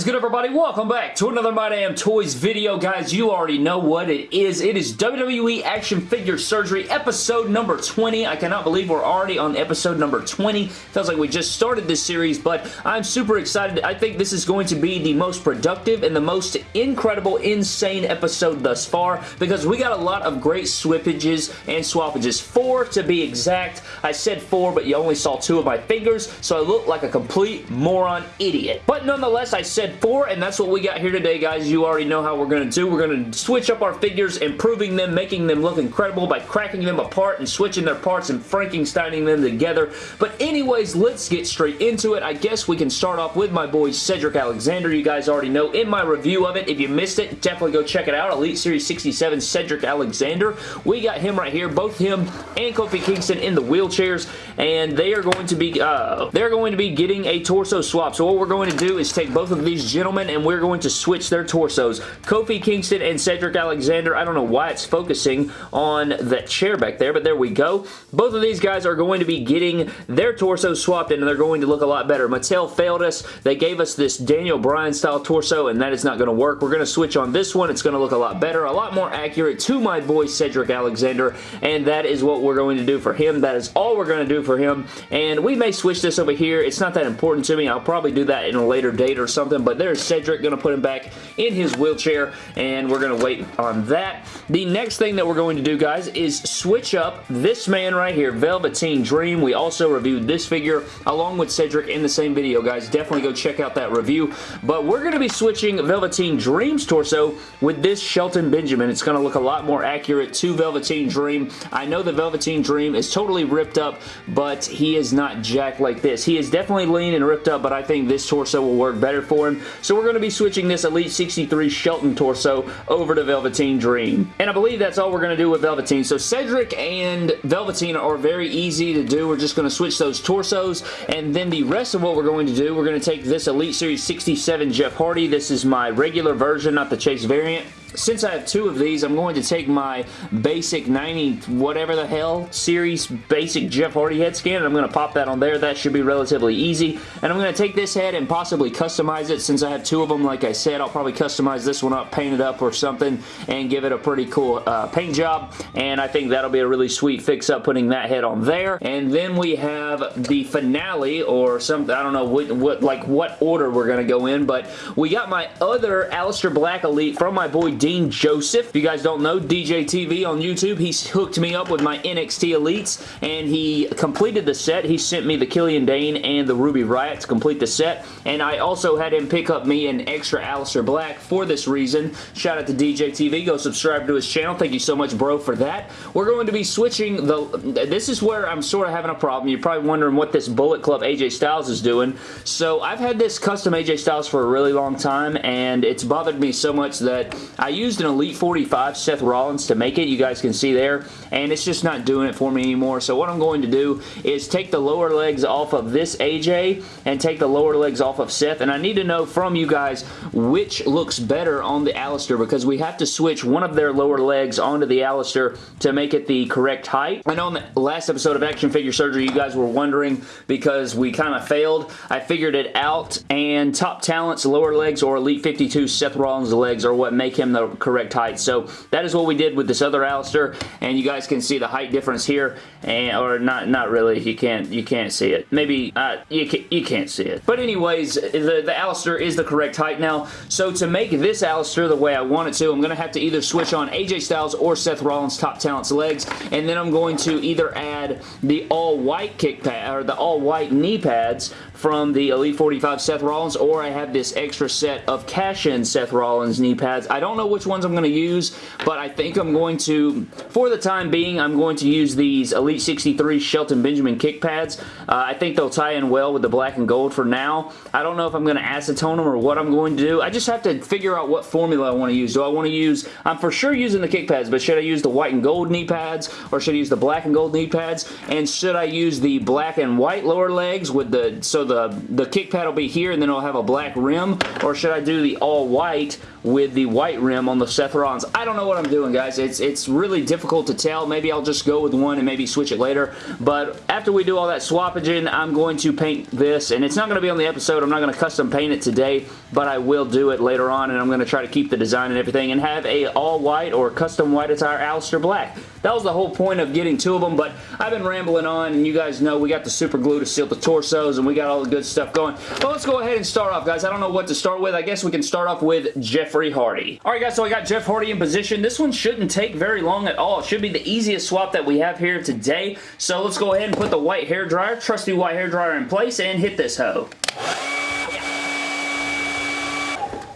is good everybody? Welcome back to another My Damn Toys video. Guys, you already know what it is. It is WWE Action Figure Surgery episode number 20. I cannot believe we're already on episode number 20. Feels like we just started this series, but I'm super excited. I think this is going to be the most productive and the most incredible, insane episode thus far because we got a lot of great swippages and swappages. Four to be exact. I said four, but you only saw two of my fingers, so I look like a complete moron idiot. But nonetheless, I said four, and that's what we got here today, guys. You already know how we're going to do. We're going to switch up our figures, improving them, making them look incredible by cracking them apart and switching their parts and Frankensteining them together. But anyways, let's get straight into it. I guess we can start off with my boy Cedric Alexander. You guys already know in my review of it. If you missed it, definitely go check it out. Elite Series 67 Cedric Alexander. We got him right here. Both him and Kofi Kingston in the wheelchairs, and they are going to be uh, they're going to be getting a torso swap. So what we're going to do is take both of these gentlemen and we're going to switch their torsos. Kofi Kingston and Cedric Alexander. I don't know why it's focusing on that chair back there, but there we go. Both of these guys are going to be getting their torsos swapped and they're going to look a lot better. Mattel failed us. They gave us this Daniel Bryan style torso and that is not going to work. We're going to switch on this one. It's going to look a lot better, a lot more accurate to my boy Cedric Alexander and that is what we're going to do for him. That is all we're going to do for him and we may switch this over here. It's not that important to me. I'll probably do that in a later date or something, but there's Cedric going to put him back in his wheelchair, and we're going to wait on that. The next thing that we're going to do, guys, is switch up this man right here, Velveteen Dream. We also reviewed this figure along with Cedric in the same video, guys. Definitely go check out that review, but we're going to be switching Velveteen Dream's torso with this Shelton Benjamin. It's going to look a lot more accurate to Velveteen Dream. I know the Velveteen Dream is totally ripped up, but he is not jacked like this. He is definitely lean and ripped up, but I think this torso will work better for him. So we're going to be switching this Elite 63 Shelton torso over to Velveteen Dream. And I believe that's all we're going to do with Velveteen. So Cedric and Velveteen are very easy to do. We're just going to switch those torsos. And then the rest of what we're going to do, we're going to take this Elite Series 67 Jeff Hardy. This is my regular version, not the Chase variant since I have two of these, I'm going to take my basic 90 whatever the hell series basic Jeff Hardy head scan and I'm going to pop that on there. That should be relatively easy. And I'm going to take this head and possibly customize it since I have two of them. Like I said, I'll probably customize this one up, paint it up or something and give it a pretty cool uh, paint job. And I think that'll be a really sweet fix up putting that head on there. And then we have the finale or something. I don't know what, what like what order we're going to go in, but we got my other Aleister Black Elite from my boy Dean Joseph. If you guys don't know, DJ TV on YouTube, he's hooked me up with my NXT Elites, and he completed the set. He sent me the Killian Dain and the Ruby Riott to complete the set, and I also had him pick up me an extra Aleister Black for this reason. Shout out to DJ TV. Go subscribe to his channel. Thank you so much, bro, for that. We're going to be switching the... This is where I'm sort of having a problem. You're probably wondering what this Bullet Club AJ Styles is doing. So I've had this custom AJ Styles for a really long time, and it's bothered me so much that I used an Elite 45 Seth Rollins to make it. You guys can see there. And it's just not doing it for me anymore. So what I'm going to do is take the lower legs off of this AJ and take the lower legs off of Seth. And I need to know from you guys which looks better on the Aleister because we have to switch one of their lower legs onto the Aleister to make it the correct height. I know in the last episode of Action Figure Surgery you guys were wondering because we kind of failed. I figured it out and Top Talent's lower legs or Elite 52 Seth Rollins legs are what make him the the correct height. So that is what we did with this other Aleister, and you guys can see the height difference here, and or not not really. You can't you can't see it. Maybe uh, you can, you can't see it. But anyways, the the Aleister is the correct height now. So to make this Aleister the way I want it to, I'm going to have to either switch on AJ Styles or Seth Rollins Top Talent's legs, and then I'm going to either add the all white kick pad or the all white knee pads from the Elite 45 Seth Rollins, or I have this extra set of cash-in Seth Rollins knee pads. I don't know which ones I'm going to use, but I think I'm going to, for the time being, I'm going to use these Elite 63 Shelton Benjamin kick pads. Uh, I think they'll tie in well with the black and gold for now. I don't know if I'm going to acetone them or what I'm going to do. I just have to figure out what formula I want to use. Do I want to use, I'm for sure using the kick pads, but should I use the white and gold knee pads, or should I use the black and gold knee pads, and should I use the black and white lower legs with the, so the, the kick pad will be here and then it'll have a black rim or should I do the all white with the white rim on the Rollins. I don't know what I'm doing, guys. It's, it's really difficult to tell. Maybe I'll just go with one and maybe switch it later. But after we do all that swappaging, I'm going to paint this. And it's not going to be on the episode. I'm not going to custom paint it today. But I will do it later on. And I'm going to try to keep the design and everything. And have a all white or custom white attire Aleister Black. That was the whole point of getting two of them. But I've been rambling on. And you guys know we got the super glue to seal the torsos. And we got all the good stuff going. But let's go ahead and start off, guys. I don't know what to start with. I guess we can start off with Jeffrey Hardy. Alright, guys. So I got Jeff Hardy in position. This one shouldn't take very long at all. It should be the easiest swap that we have here today. So let's go ahead and put the white hair dryer, trusty white hair dryer in place and hit this hoe.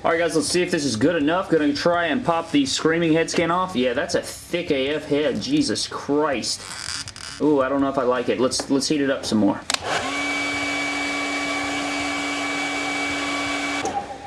Alright guys, let's see if this is good enough. Gonna try and pop the Screaming head skin off. Yeah, that's a thick AF head. Jesus Christ. Ooh, I don't know if I like it. Let's, let's heat it up some more.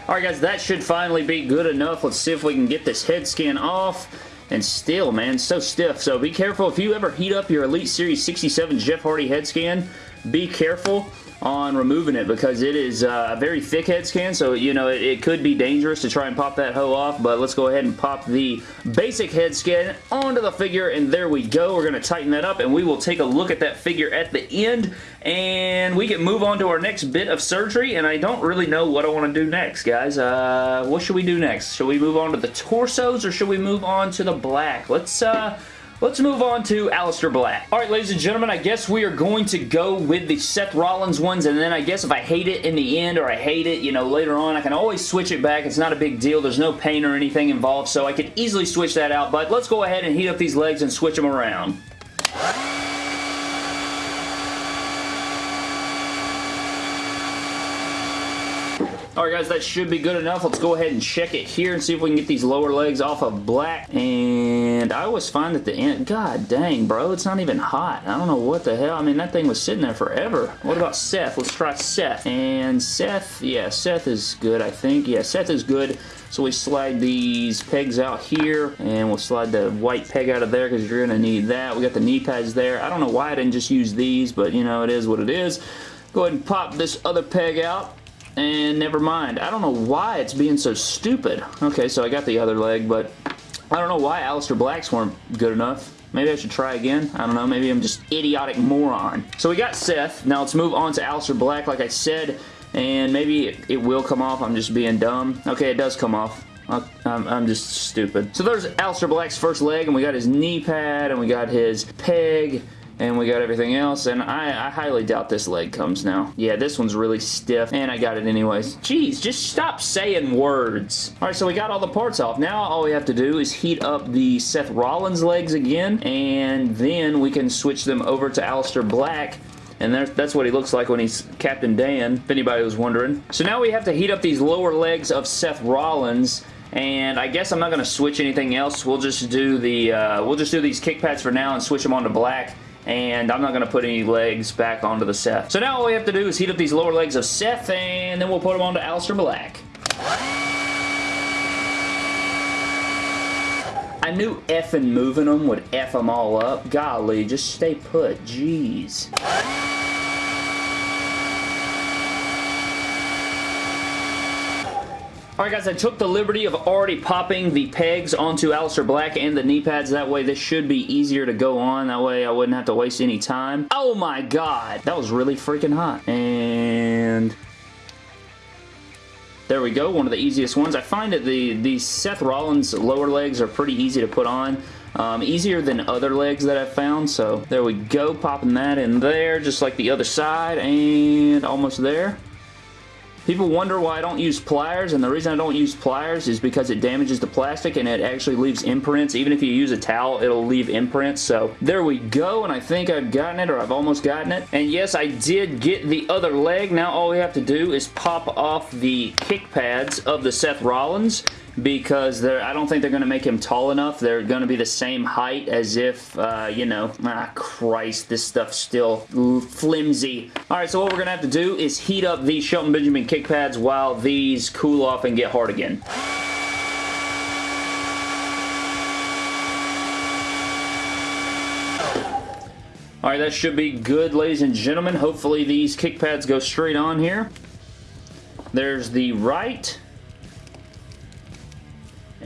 Alright guys, that should finally be good enough. Let's see if we can get this head scan off. And still, man, so stiff. So be careful. If you ever heat up your Elite Series 67 Jeff Hardy head scan, be careful on removing it because it is uh, a very thick head scan so you know it, it, could be dangerous to try and pop that hoe off but let's go ahead and pop the basic head scan onto the figure and there we go. We're going to tighten that up and we will take a look at that figure at the end and we can move on to our next bit of surgery and I don't really know what I want to do next guys. Uh, what should we do next? Should we move on to the torsos or should we move on to the black? Let's uh Let's move on to Aleister Black. Alright, ladies and gentlemen, I guess we are going to go with the Seth Rollins ones, and then I guess if I hate it in the end, or I hate it, you know, later on, I can always switch it back. It's not a big deal. There's no pain or anything involved, so I could easily switch that out, but let's go ahead and heat up these legs and switch them around. Alright guys, that should be good enough. Let's go ahead and check it here and see if we can get these lower legs off of black. And I always find at the end, god dang bro, it's not even hot. I don't know what the hell. I mean, that thing was sitting there forever. What about Seth? Let's try Seth. And Seth, yeah, Seth is good, I think. Yeah, Seth is good. So we slide these pegs out here, and we'll slide the white peg out of there because you're going to need that. We got the knee pads there. I don't know why I didn't just use these, but you know, it is what it is. Go ahead and pop this other peg out and never mind. I don't know why it's being so stupid. Okay, so I got the other leg, but I don't know why Aleister Blacks weren't good enough. Maybe I should try again. I don't know. Maybe I'm just idiotic moron. So we got Seth. Now let's move on to Aleister Black. Like I said, and maybe it, it will come off. I'm just being dumb. Okay, it does come off. I'm, I'm, just stupid. So there's Aleister Black's first leg, and we got his knee pad, and we got his peg, and we got everything else, and I, I, highly doubt this leg comes now. Yeah, this one's really stiff, and I got it anyways. Jeez, just stop saying words. Alright, so we got all the parts off. Now all we have to do is heat up the Seth Rollins legs again, and then we can switch them over to Aleister Black, and that's what he looks like when he's Captain Dan, if anybody was wondering. So now we have to heat up these lower legs of Seth Rollins, and I guess I'm not going to switch anything else. We'll just do the, uh, we'll just do these kick pads for now and switch them on to black and I'm not going to put any legs back onto the Seth. So now all we have to do is heat up these lower legs of Seth, and then we'll put them onto Aleister Black. I knew effing moving them would F them all up. Golly, just stay put. Jeez. Alright guys, I took the liberty of already popping the pegs onto Aleister Black and the knee pads. That way this should be easier to go on. That way I wouldn't have to waste any time. Oh my god! That was really freaking hot. And... There we go, one of the easiest ones. I find that the, the Seth Rollins lower legs are pretty easy to put on. Um, easier than other legs that I've found, so there we go, popping that in there, just like the other side, and almost there. People wonder why I don't use pliers, and the reason I don't use pliers is because it damages the plastic and it actually leaves imprints. Even if you use a towel, it'll leave imprints. So there we go, and I think I've gotten it, or I've almost gotten it. And yes, I did get the other leg. Now all we have to do is pop off the kick pads of the Seth Rollins because they're, I don't think they're going to make him tall enough. They're going to be the same height as if, uh, you know, ah, Christ, this stuff's still flimsy. Alright, so what we're going to have to do is heat up these Shelton Benjamin kick pads while these cool off and get hard again. Alright, that should be good, ladies and gentlemen. Hopefully these kick pads go straight on here. There's the right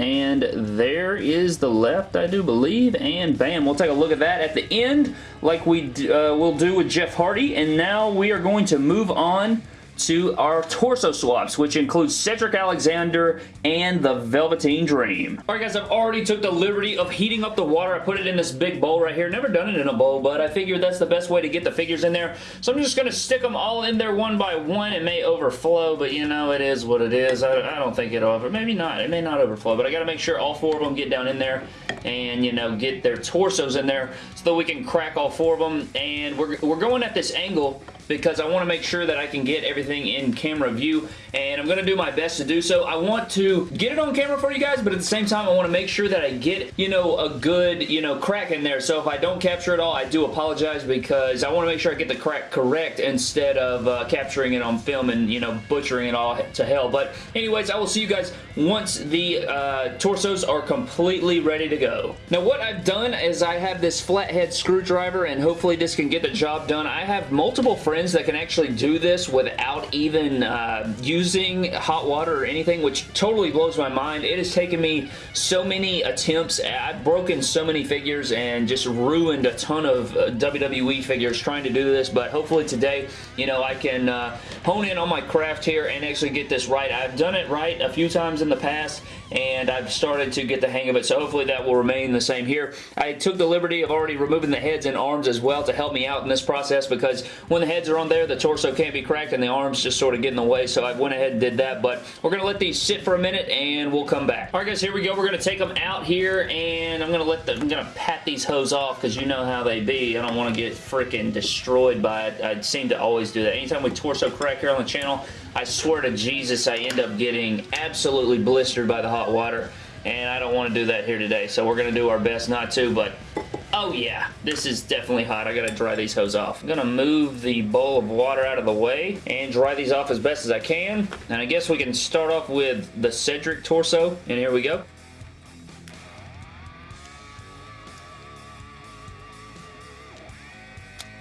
And there is the left, I do believe. And bam, we'll take a look at that at the end like we uh, will do with Jeff Hardy. And now we are going to move on to our torso swaps, which includes Cedric Alexander and the Velveteen Dream. Alright guys, I've already took the liberty of heating up the water. I put it in this big bowl right here. Never done it in a bowl, but I figured that's the best way to get the figures in there. So I'm just going to stick them all in there one by one. It may overflow, but you know, it is what it is. I, I don't think it'll over. Maybe not. It may not overflow, but I got to make sure all four of them get down in there and, you know, get their torsos in there so that we can crack all four of them. And we're, we're going at this angle because I want to make sure that I can get everything in camera view and I'm going to do my best to do so. I want to get it on camera for you guys but at the same time I want to make sure that I get you know a good you know crack in there so if I don't capture it all I do apologize because I want to make sure I get the crack correct instead of uh, capturing it on film and you know butchering it all to hell but anyways I will see you guys once the uh, torsos are completely ready to go. Now what I've done is I have this flathead screwdriver and hopefully this can get the job done. I have multiple friends that can actually do this without even uh, using hot water or anything, which totally blows my mind. It has taken me so many attempts. I've broken so many figures and just ruined a ton of uh, WWE figures trying to do this, but hopefully today, you know, I can uh, hone in on my craft here and actually get this right. I've done it right a few times in the past, and I've started to get the hang of it, so hopefully that will remain the same here. I took the liberty of already removing the heads and arms as well to help me out in this process because when the heads are on there, the torso can't be cracked and the arms just sort of get in the way, so I went ahead and did that, but we're going to let these sit for a minute and we'll come back. Alright guys, here we go. We're going to take them out here and I'm going to let them, I'm going to pat these hoes off because you know how they be. I don't want to get freaking destroyed by it. I seem to always do that. Anytime we torso crack here on the channel, I swear to Jesus, I end up getting absolutely blistered by the hot water and I don't want to do that here today, so we're going to do our best not to, but Oh yeah, this is definitely hot. I gotta dry these hose off. I'm gonna move the bowl of water out of the way and dry these off as best as I can. And I guess we can start off with the Cedric torso. And here we go.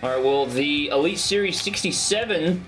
Alright, well, the Elite Series 67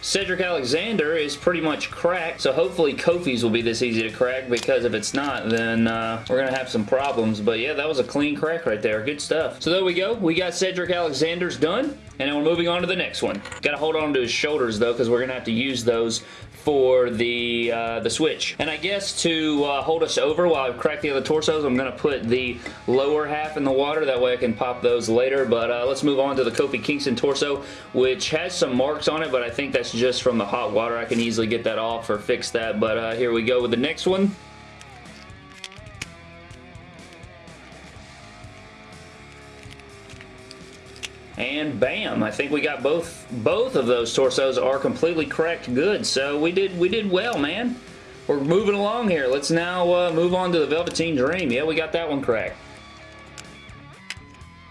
Cedric Alexander is pretty much cracked, so hopefully Kofi's will be this easy to crack because if it's not, then uh, we're going to have some problems. But yeah, that was a clean crack right there. Good stuff. So there we go. We got Cedric Alexander's done, and then we're moving on to the next one. Got to hold on to his shoulders, though, because we're going to have to use those for the uh, the switch. And I guess to uh, hold us over while I crack the other torsos, I'm going to put the lower half in the water. That way I can pop those later. But uh, let's move on to the Kofi Kingston torso, which has some marks on it, but I think that's just from the hot water. I can easily get that off or fix that. But uh, here we go with the next one. And bam I think we got both both of those torsos are completely cracked good so we did we did well man we're moving along here let's now uh, move on to the Velveteen Dream yeah we got that one cracked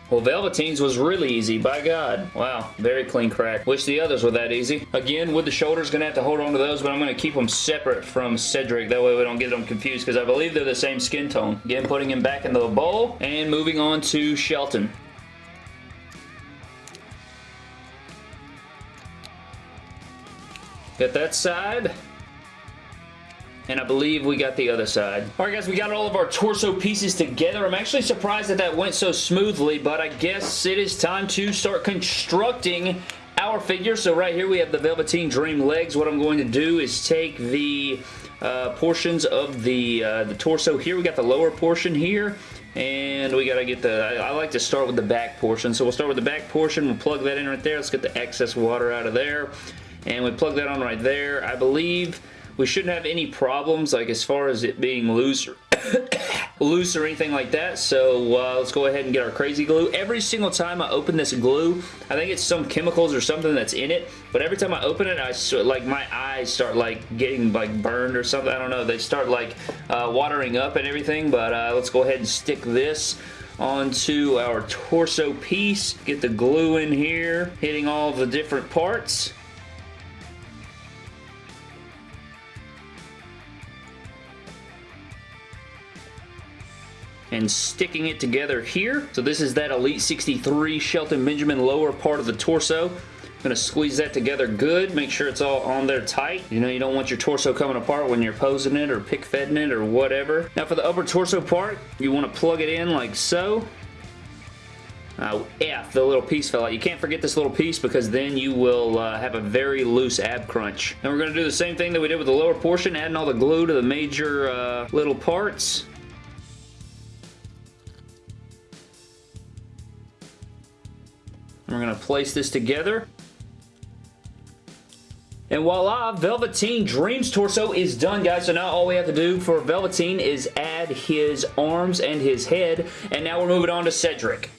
well, Velveteen's was really easy, by God. Wow, very clean crack. Wish the others were that easy. Again, with the shoulders, gonna have to hold on to those, but I'm gonna keep them separate from Cedric. That way we don't get them confused, because I believe they're the same skin tone. Again, putting him back into the bowl, and moving on to Shelton. Got that side. And I believe we got the other side. Alright guys, we got all of our torso pieces together. I'm actually surprised that that went so smoothly, but I guess it is time to start constructing our figure. So right here we have the Velveteen Dream legs. What I'm going to do is take the uh, portions of the, uh, the torso here. We got the lower portion here and we got to get the, I, I, like to start with the back portion. So we'll start with the back portion. We'll plug that in right there. Let's get the excess water out of there and we plug that on right there. I believe we shouldn't have any problems like as far as it being loose or loose or anything like that. So uh, let's go ahead and get our crazy glue. Every single time I open this glue I think it's some chemicals or something that's in it but every time I open it I like my eyes start like getting like burned or something. I don't know. They start like uh, watering up and everything but uh, let's go ahead and stick this onto our torso piece. Get the glue in here hitting all the different parts and sticking it together here. So this is that Elite 63 Shelton Benjamin lower part of the torso. I'm going to squeeze that together good. Make sure it's all on there tight. You know, you don't want your torso coming apart when you're posing it or pick fedding it or whatever. Now for the upper torso part, you want to plug it in like so. Uh, F, the little piece fell out. You can't forget this little piece because then you will uh, have a very loose ab crunch. And we're going to do the same thing that we did with the lower portion, adding all the glue to the major uh, little parts. We're going to place this together. And voila, Velveteen Dreams torso is done, guys. So now all we have to do for Velveteen is add his arms and his head. And now we're moving on to Cedric.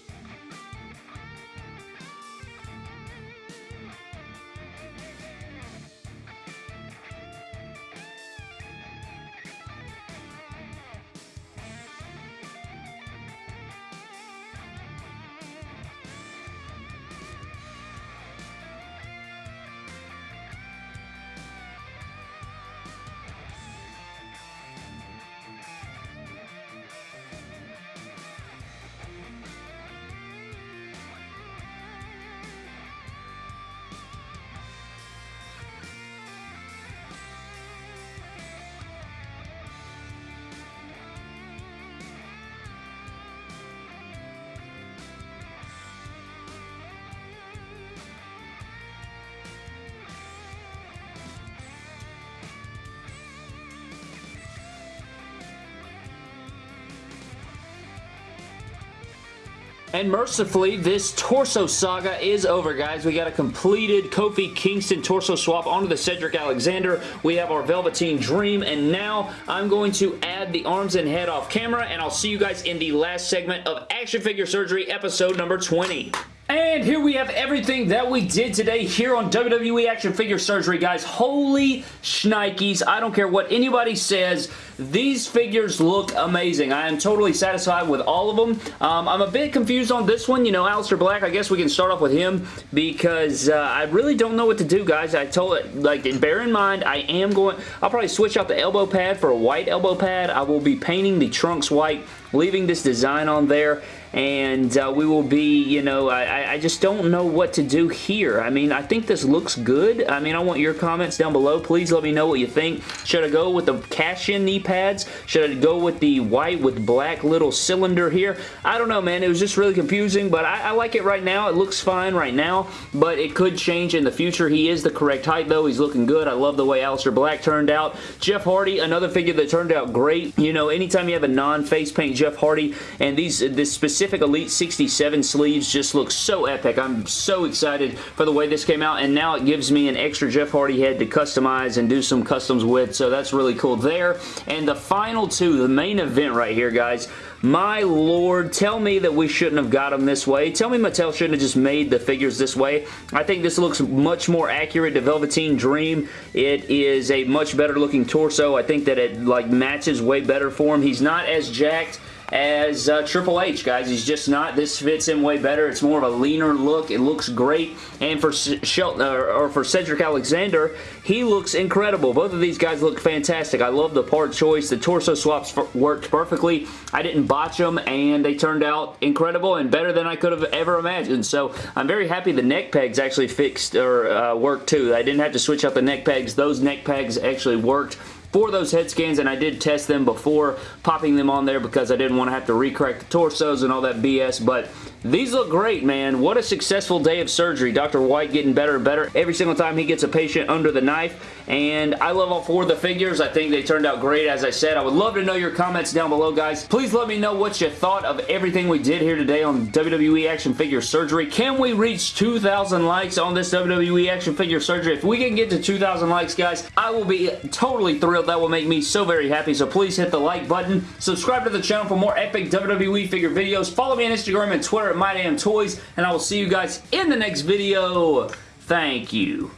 And mercifully, this torso saga is over, guys. We got a completed Kofi Kingston torso swap onto the Cedric Alexander. We have our Velveteen Dream, and now I'm going to add the arms and head off camera, and I'll see you guys in the last segment of Action Figure Surgery episode number 20. And here we have everything that we did today here on WWE Action Figure Surgery, guys. Holy shnikes. I don't care what anybody says. These figures look amazing. I am totally satisfied with all of them. Um, I'm a bit confused on this one. You know, Aleister Black, I guess we can start off with him because uh, I really don't know what to do, guys. I told it, like, bear in mind, I am going, I'll probably switch out the elbow pad for a white elbow pad. I will be painting the trunks white, leaving this design on there and uh, we will be, you know, I, I just don't know what to do here. I mean, I think this looks good. I mean, I want your comments down below. Please let me know what you think. Should I go with the cash-in knee pads? Should I go with the white with black little cylinder here? I don't know, man. It was just really confusing, but I, I like it right now. It looks fine right now, but it could change in the future. He is the correct height, though. He's looking good. I love the way Aleister Black turned out. Jeff Hardy, another figure that turned out great. You know, anytime you have a non-face paint Jeff Hardy, and these this specific Elite 67 sleeves just look so epic. I'm so excited for the way this came out, and now it gives me an extra Jeff Hardy head to customize and do some customs with, so that's really cool there. And the final two, the main event right here, guys, my lord, tell me that we shouldn't have got them this way. Tell me Mattel shouldn't have just made the figures this way. I think this looks much more accurate to Velveteen Dream. It is a much better looking torso. I think that it like matches way better for him. He's not as jacked as uh, Triple H, guys. He's just not. This fits him way better. It's more of a leaner look. It looks great. And for Shelton, or, or for Cedric Alexander, he looks incredible. Both of these guys look fantastic. I love the part choice. The torso swaps worked perfectly. I didn't botch them, and they turned out incredible and better than I could have ever imagined. So I'm very happy the neck pegs actually fixed or uh, worked too. I didn't have to switch out the neck pegs. Those neck pegs actually worked for those head scans, and I did test them before popping them on there because I didn't want to have to recrack the torsos and all that BS, but these look great, man. What a successful day of surgery. Dr. White getting better and better every single time he gets a patient under the knife, and I love all four of the figures. I think they turned out great, as I said. I would love to know your comments down below, guys. Please let me know what you thought of everything we did here today on WWE Action Figure Surgery. Can we reach 2,000 likes on this WWE Action Figure Surgery? If we can get to 2,000 likes, guys, I will be totally thrilled. That will make me so very happy, so please hit the like button. Subscribe to the channel for more epic WWE figure videos. Follow me on Instagram and Twitter at MyDamnToys, and I will see you guys in the next video. Thank you.